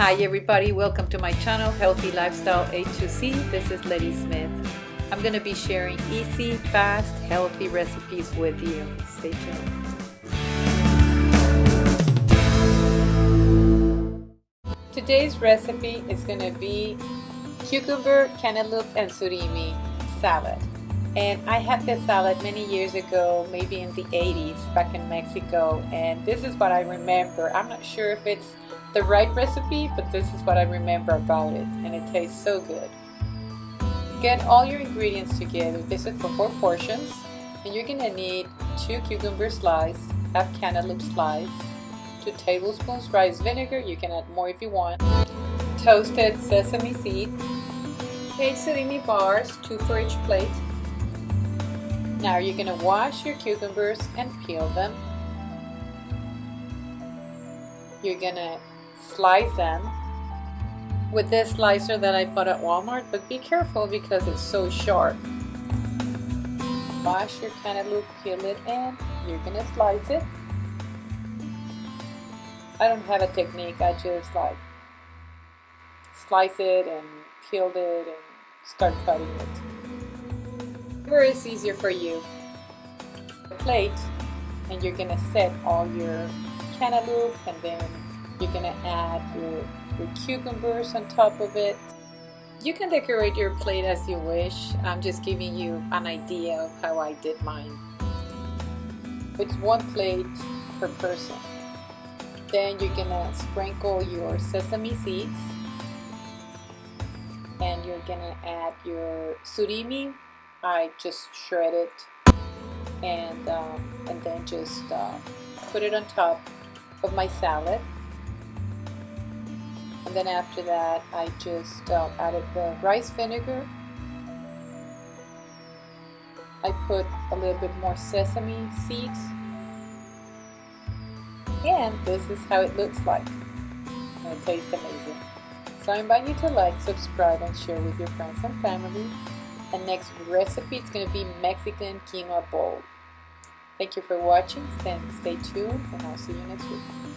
Hi everybody, welcome to my channel Healthy Lifestyle A2C. This is Letty Smith. I'm going to be sharing easy, fast, healthy recipes with you. Stay tuned. Today's recipe is going to be cucumber, cantaloupe, and surimi salad. And I had this salad many years ago, maybe in the 80s, back in Mexico. And this is what I remember. I'm not sure if it's the right recipe, but this is what I remember about it. And it tastes so good. Get all your ingredients together. This is for four portions. And you're gonna need two cucumber slices, half cantaloupe slice, two tablespoons rice vinegar. You can add more if you want. Toasted sesame seeds, eight surimi bars, two for each plate, now you're going to wash your cucumbers and peel them. You're going to slice them with this slicer that I bought at Walmart, but be careful because it's so sharp. Wash your cantaloupe, peel it, and you're to slice it. I don't have a technique, I just like slice it and peel it and start cutting it whatever is easier for you. A plate and you're gonna set all your cantaloupe and then you're gonna add your, your cucumbers on top of it. You can decorate your plate as you wish. I'm just giving you an idea of how I did mine. It's one plate per person. Then you're gonna sprinkle your sesame seeds and you're gonna add your surimi I just shred it and um, and then just uh, put it on top of my salad. And then after that I just uh, added the rice vinegar. I put a little bit more sesame seeds. And this is how it looks like. And it tastes amazing. So I invite you to like subscribe and share with your friends and family and next recipe is going to be Mexican quinoa bowl. Thank you for watching. Stay tuned and I'll see you next week.